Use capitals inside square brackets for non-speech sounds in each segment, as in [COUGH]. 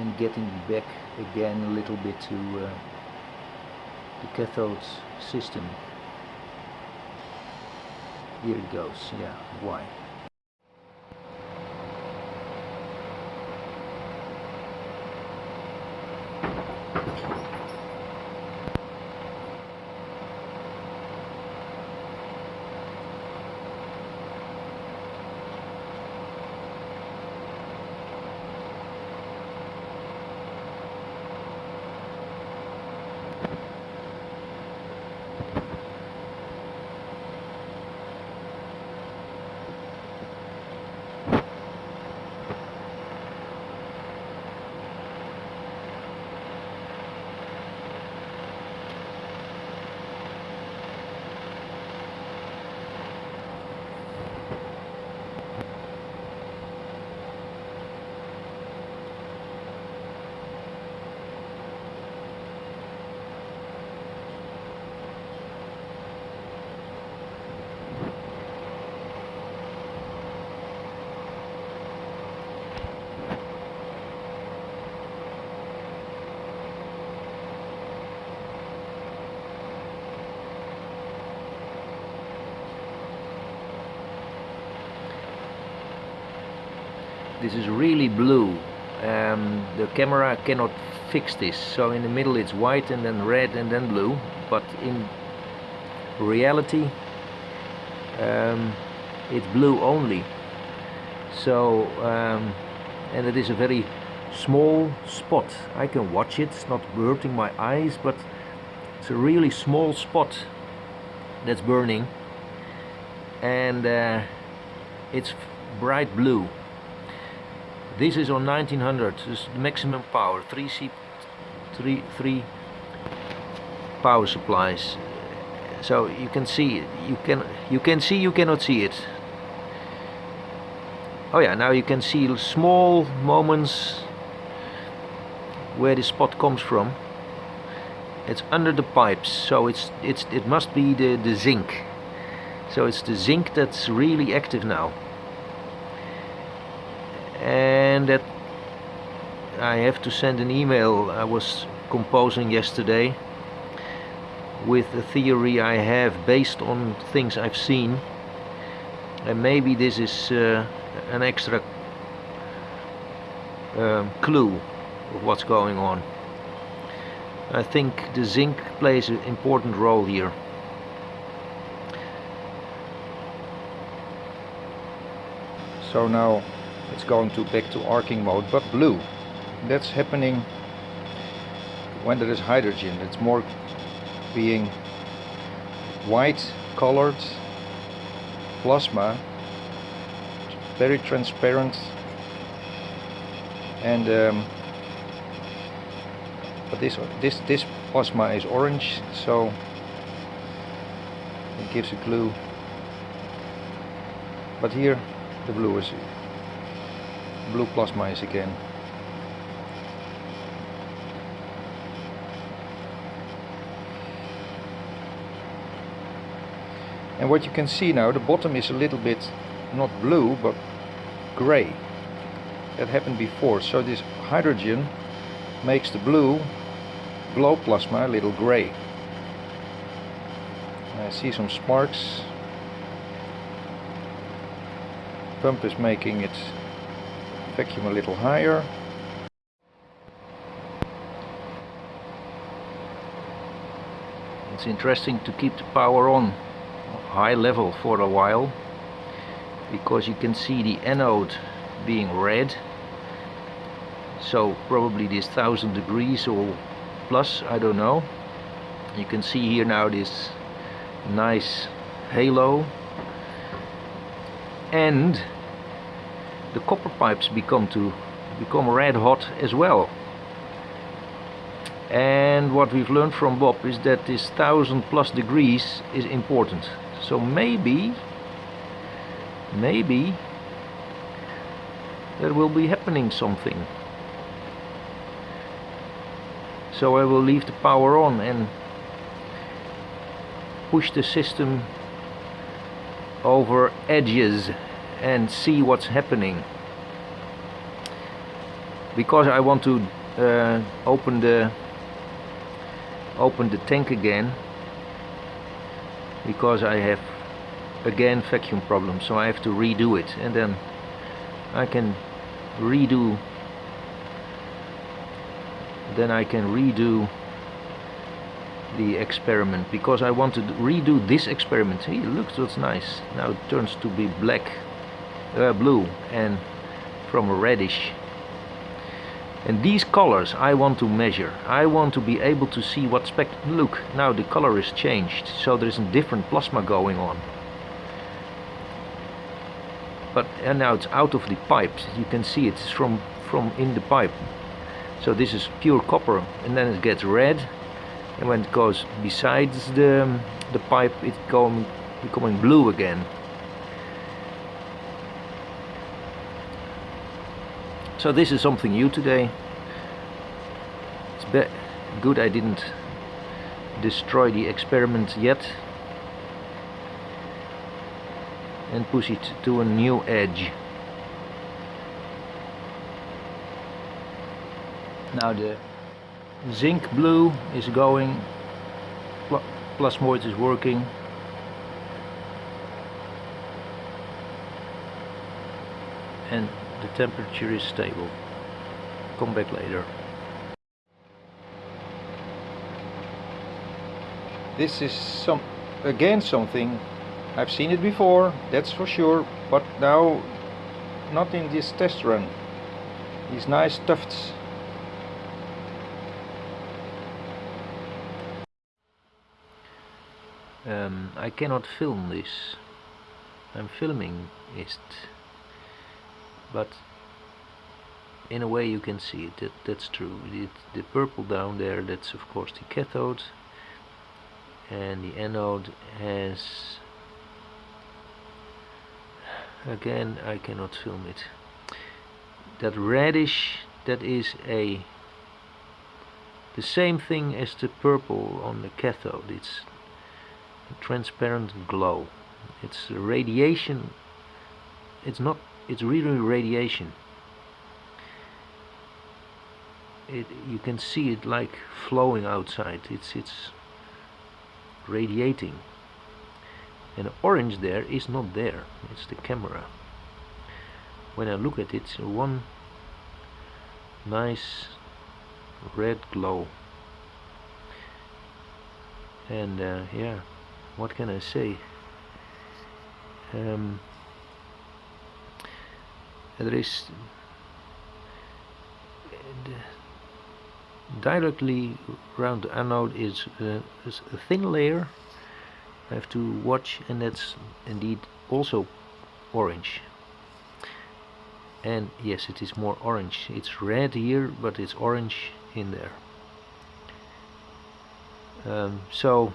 and getting back again a little bit to uh, the cathode system. Here it goes yeah why this is really blue. Um, the camera cannot fix this. So in the middle it's white and then red and then blue. But in reality um, it's blue only. So um, and it is a very small spot. I can watch it. It's not hurting my eyes but it's a really small spot that's burning. And uh, it's bright blue this is on 1900 this is the maximum power. 3 C 3 3 power supplies. So you can see you can you can see you cannot see it. Oh yeah now you can see small moments where the spot comes from. It's under the pipes so it's it's it must be the the zinc. So it's the zinc that's really active now that I have to send an email I was composing yesterday with a theory I have based on things I've seen. And maybe this is uh, an extra um, clue of what's going on. I think the zinc plays an important role here. So now it's going to back to arcing mode but blue. That's happening when there is hydrogen. It's more being white colored plasma very transparent and um, but this this this plasma is orange so it gives a clue but here the blue is blue plasma is again. And what you can see now, the bottom is a little bit not blue but gray. That happened before. So this hydrogen makes the blue glow plasma a little gray. I see some sparks. Pump is making it vacuum a little higher. It's interesting to keep the power on high level for a while because you can see the anode being red. So probably this thousand degrees or plus I don't know. You can see here now this nice halo. And the copper pipes become to become red hot as well. And what we've learned from Bob is that this thousand plus degrees is important. So maybe maybe there will be happening something. So I will leave the power on and push the system over edges and see what's happening. Because I want to uh, open the open the tank again because I have again vacuum problem so I have to redo it and then I can redo then I can redo the experiment because I want to redo this experiment. Hey look that's nice. Now it turns to be black uh, blue and from a reddish. And these colors I want to measure. I want to be able to see what spec look now the color is changed so there's a different plasma going on. But and now it's out of the pipes you can see it's from from in the pipe. So this is pure copper and then it gets red. And when it goes besides the the pipe it's going becoming blue again so this is something new today. It's good I didn't destroy the experiment yet and push it to a new edge. Now the zinc blue is going pl plasmoid is working. And the temperature is stable come back later this is some again something I've seen it before, that's for sure, but now not in this test run. These nice tufts. Um, I cannot film this. I'm filming it, but in a way you can see it. That, that's true. It, the purple down there, that's of course the cathode, and the anode has again I cannot film it that reddish that is a the same thing as the purple on the cathode it's a transparent glow it's radiation it's not it's really radiation. It you can see it like flowing outside. It's it's radiating. And orange there is not there. It's the camera. When I look at it one nice red glow. And uh, yeah what can I say? Um, there is directly around the anode is, uh, is a thin layer. I have to watch and that's indeed also orange. And yes it is more orange. It's red here but it's orange in there. Um, so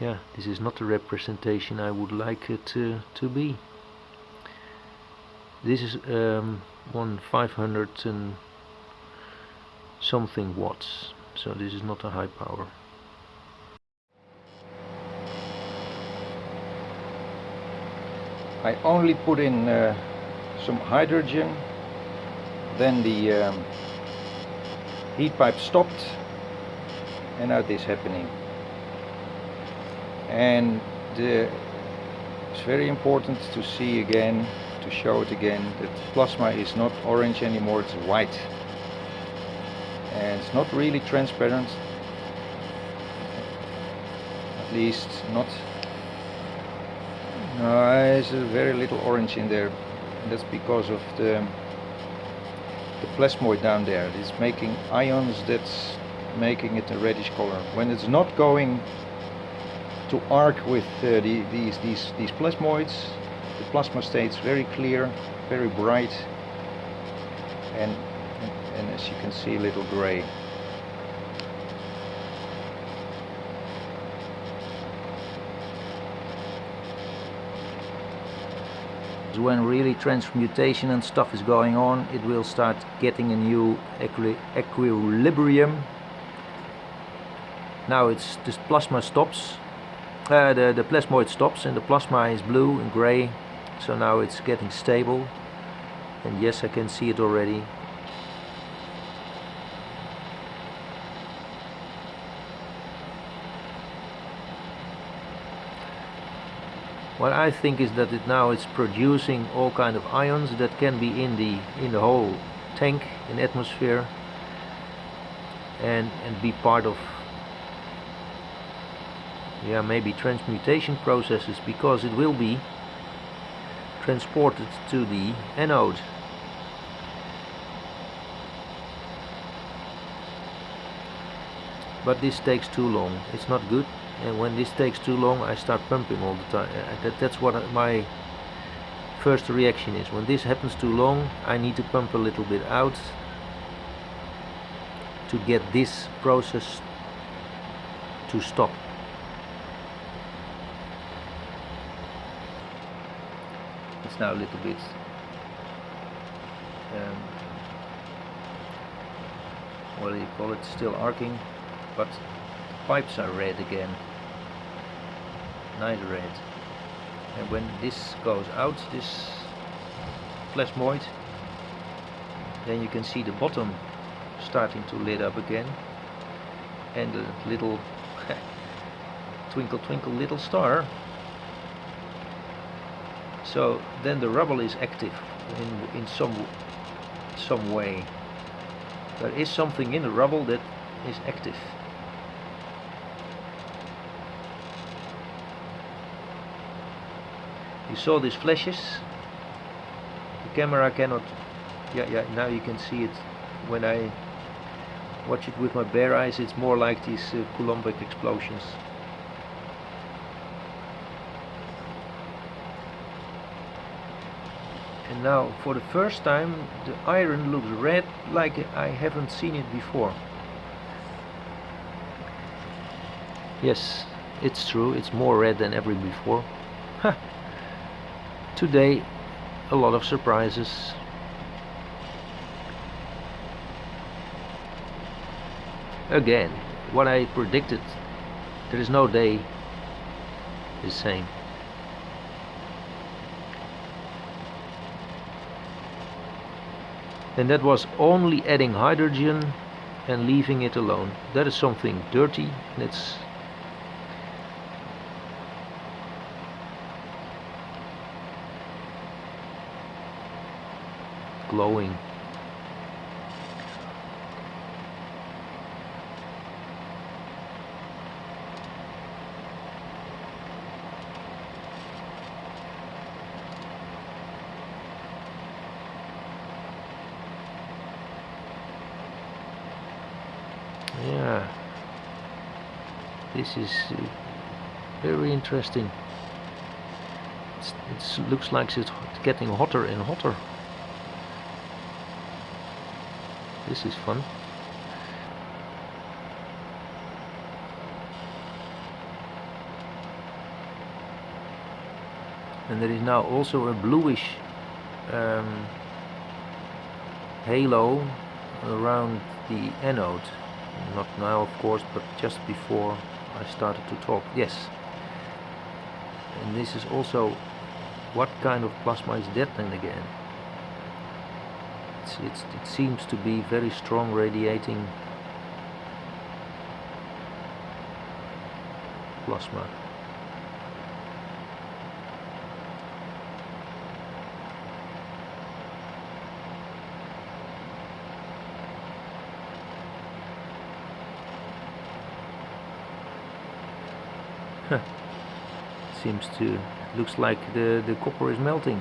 yeah this is not the representation I would like it to, to be this is um, one 500 and something watts so this is not a high power. I only put in uh, some hydrogen then the um, heat pipe stopped and now this happening. And uh, it's very important to see again to show it again that plasma is not orange anymore it's white and it's not really transparent at least not no, there's very little orange in there. That's because of the the plasmoid down there. It's making ions that's making it a reddish color. When it's not going to arc with uh, the, these these these plasmoids, plasma stays very clear, very bright, and and, and as you can see, a little gray. when really transmutation and stuff is going on it will start getting a new equi equilibrium. Now it's this plasma stops. Uh, the, the plasmoid stops and the plasma is blue and gray so now it's getting stable. And yes I can see it already. What I think is that it now is producing all kind of ions that can be in the in the whole tank in atmosphere and and be part of yeah maybe transmutation processes because it will be transported to the anode. But this takes too long. It's not good. And when this takes too long I start pumping all the time uh, that, that's what my first reaction is. When this happens too long I need to pump a little bit out to get this process to stop now a little bit um, what do you call it still arcing but the pipes are red again nice red. And when this goes out this plasmoid then you can see the bottom starting to lit up again and the little [LAUGHS] twinkle twinkle little star so then the rubble is active in, in some some way. There is something in the rubble that is active. You saw these flashes. The camera cannot yeah yeah now you can see it. When I watch it with my bare eyes it's more like these uh, Coulombic explosions now for the first time the iron looks red like I haven't seen it before. Yes it's true. It's more red than ever before. Today a lot of surprises. Again what I predicted there is no day the same and that was only adding hydrogen and leaving it alone that is something dirty and it's glowing. Yeah, this is uh, very interesting. it looks like it's getting hotter and hotter. This is fun. And there is now also a bluish um, halo around the anode. Not now of course, but just before I started to talk. Yes. And this is also what kind of plasma is that then again? it's, it's, it seems to be very strong radiating plasma. Seems to, looks like the, the copper is melting.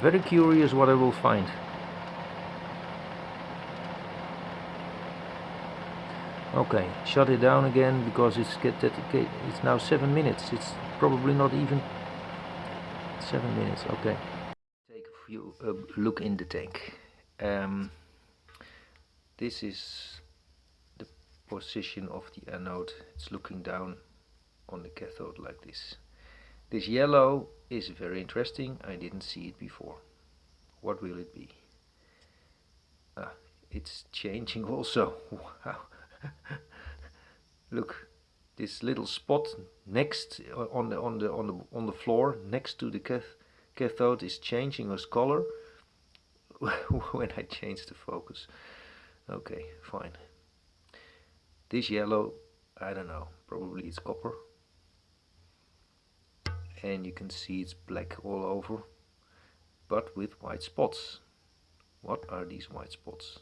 Very curious what I will find. Okay, shut it down again because it's get that it's now seven minutes. It's probably not even seven minutes. Okay. Take a few uh, look in the tank. Um, this is position of the anode. It's looking down on the cathode like this. This yellow is very interesting. I didn't see it before. What will it be? Ah, it's changing [LAUGHS] also. Wow. [LAUGHS] Look, this little spot next uh, on the on the on the on the floor next to the cath cathode is changing its color [LAUGHS] when I change the focus. Okay, fine. This yellow, I don't know, probably it's copper. And you can see it's black all over, but with white spots. What are these white spots?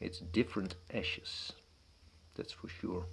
It's different ashes, that's for sure.